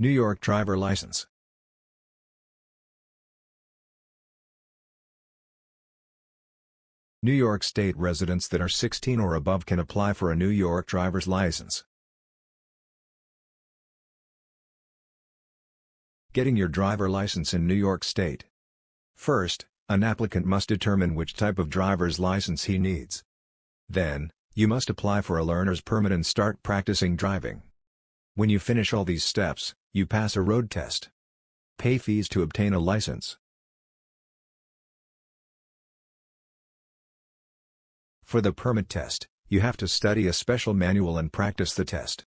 New York driver license. New York State residents that are 16 or above can apply for a New York driver's license. Getting your driver license in New York State. First, an applicant must determine which type of driver's license he needs. Then, you must apply for a learner's permit and start practicing driving. When you finish all these steps, you pass a road test. Pay fees to obtain a license. For the permit test, you have to study a special manual and practice the test.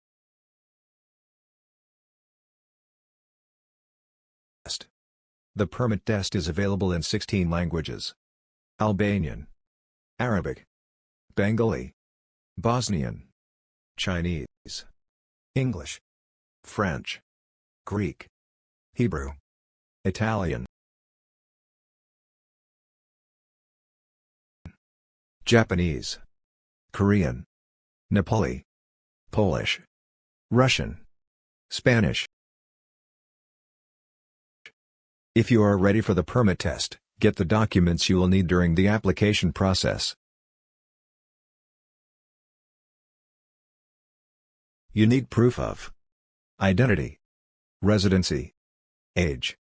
The permit test is available in 16 languages. Albanian, Arabic, Bengali, Bosnian, Chinese, English, French, Greek, Hebrew, Italian, Japanese, Korean, Nepali, Polish, Russian, Spanish. If you are ready for the permit test, get the documents you will need during the application process. You need proof of identity, residency, age.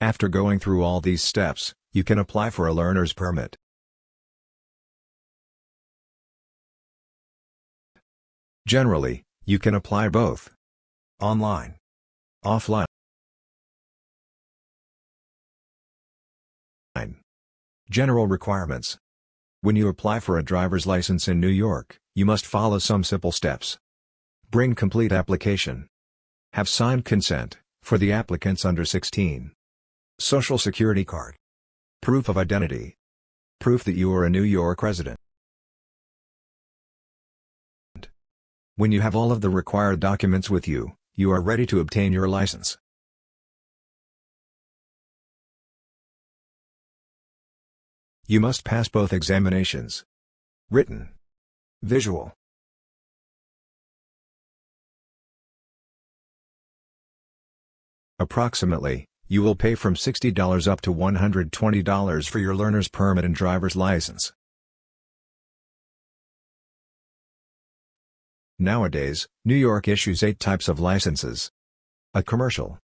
After going through all these steps, you can apply for a learner's permit. Generally, you can apply both. Online. Offline. General requirements. When you apply for a driver's license in New York, you must follow some simple steps. Bring complete application. Have signed consent, for the applicants under 16. Social Security card. Proof of identity. Proof that you are a New York resident. When you have all of the required documents with you, you are ready to obtain your license. You must pass both examinations. Written. Visual. Approximately, you will pay from $60 up to $120 for your learner's permit and driver's license. Nowadays, New York issues eight types of licenses. A commercial.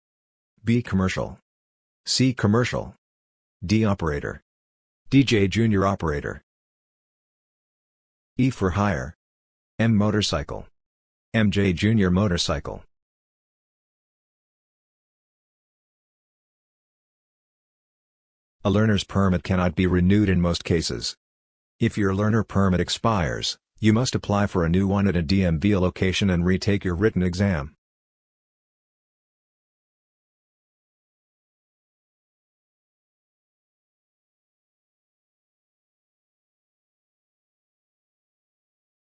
B commercial. C commercial. D operator. DJ junior operator. E for hire. M motorcycle. MJ junior motorcycle. A learner's permit cannot be renewed in most cases. If your learner permit expires, you must apply for a new one at a DMV location and retake your written exam.